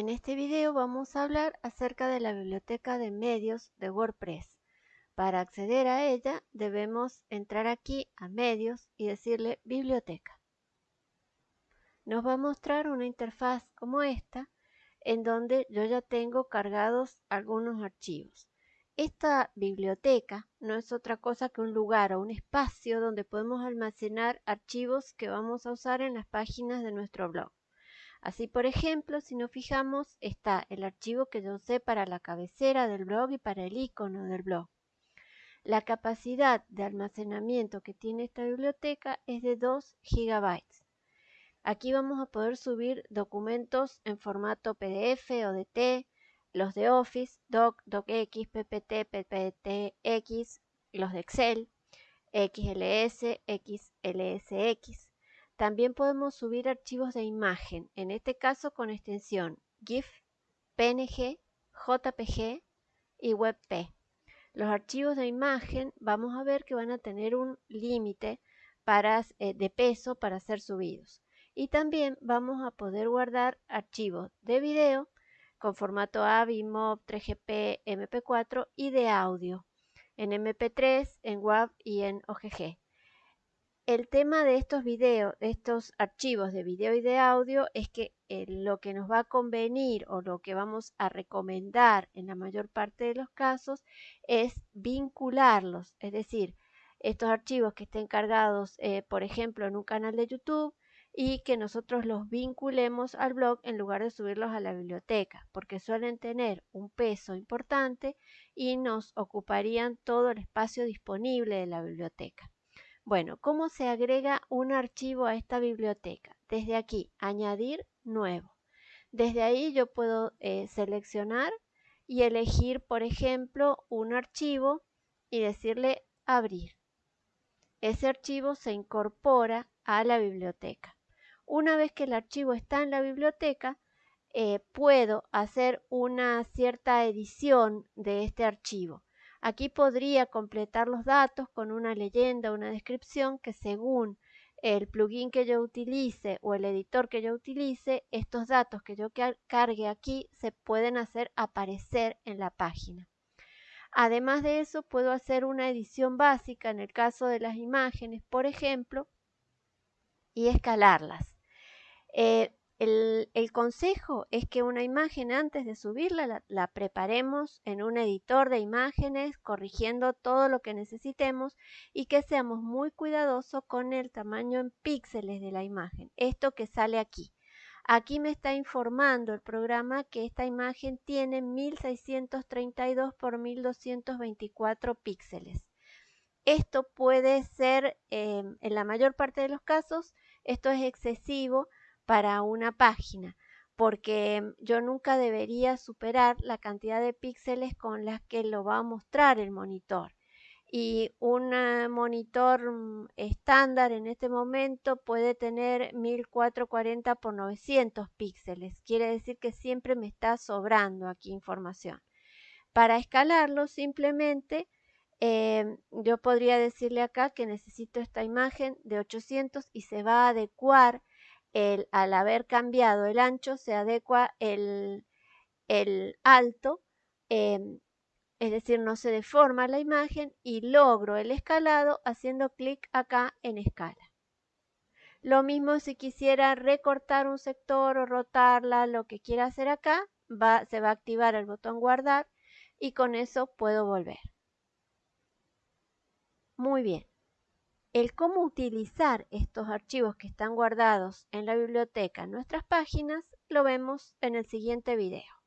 En este video vamos a hablar acerca de la biblioteca de medios de WordPress. Para acceder a ella debemos entrar aquí a medios y decirle biblioteca. Nos va a mostrar una interfaz como esta en donde yo ya tengo cargados algunos archivos. Esta biblioteca no es otra cosa que un lugar o un espacio donde podemos almacenar archivos que vamos a usar en las páginas de nuestro blog. Así, por ejemplo, si nos fijamos, está el archivo que yo usé para la cabecera del blog y para el icono del blog. La capacidad de almacenamiento que tiene esta biblioteca es de 2 GB. Aquí vamos a poder subir documentos en formato PDF o DT, los de Office, Doc, DocX, PPT, PPTX, los de Excel, XLS, XLSX. También podemos subir archivos de imagen, en este caso con extensión GIF, PNG, JPG y WebP. Los archivos de imagen vamos a ver que van a tener un límite eh, de peso para ser subidos. Y también vamos a poder guardar archivos de video con formato AVI, MOV, 3GP, MP4 y de audio en MP3, en WAV y en OGG el tema de estos videos, estos archivos de video y de audio es que eh, lo que nos va a convenir o lo que vamos a recomendar en la mayor parte de los casos es vincularlos, es decir, estos archivos que estén cargados, eh, por ejemplo, en un canal de YouTube y que nosotros los vinculemos al blog en lugar de subirlos a la biblioteca, porque suelen tener un peso importante y nos ocuparían todo el espacio disponible de la biblioteca. Bueno, ¿cómo se agrega un archivo a esta biblioteca? Desde aquí, añadir nuevo. Desde ahí yo puedo eh, seleccionar y elegir, por ejemplo, un archivo y decirle abrir. Ese archivo se incorpora a la biblioteca. Una vez que el archivo está en la biblioteca, eh, puedo hacer una cierta edición de este archivo. Aquí podría completar los datos con una leyenda, una descripción que según el plugin que yo utilice o el editor que yo utilice, estos datos que yo cargue aquí se pueden hacer aparecer en la página. Además de eso, puedo hacer una edición básica en el caso de las imágenes, por ejemplo, y escalarlas. Eh, el, consejo es que una imagen antes de subirla la, preparemos en un editor de imágenes corrigiendo todo lo que necesitemos y que seamos muy cuidadosos con el tamaño en píxeles de la imagen. Esto que sale aquí. Aquí me está informando el programa que esta imagen tiene 1632 por 1224 píxeles. Esto puede ser, eh, en la mayor parte de los casos, esto es excesivo para una página, porque yo nunca debería superar la cantidad de píxeles con las que lo va a mostrar el monitor. Y un monitor mm, estándar en este momento puede tener 1440 por 900 píxeles. Quiere decir que siempre me está sobrando aquí información. Para escalarlo simplemente em, yo podría decirle acá que necesito esta imagen de 800 y se va a adecuar al haber cambiado el ancho se adecua el, alto, em, es decir, no se deforma la imagen y logro el escalado haciendo clic acá en escala. Lo mismo si quisiera recortar un sector o rotarla, lo que quiera hacer acá, se va a activar el botón guardar y con eso puedo volver. Muy bien. El cómo utilizar estos archivos que están guardados en la biblioteca en nuestras páginas lo vemos en el siguiente video.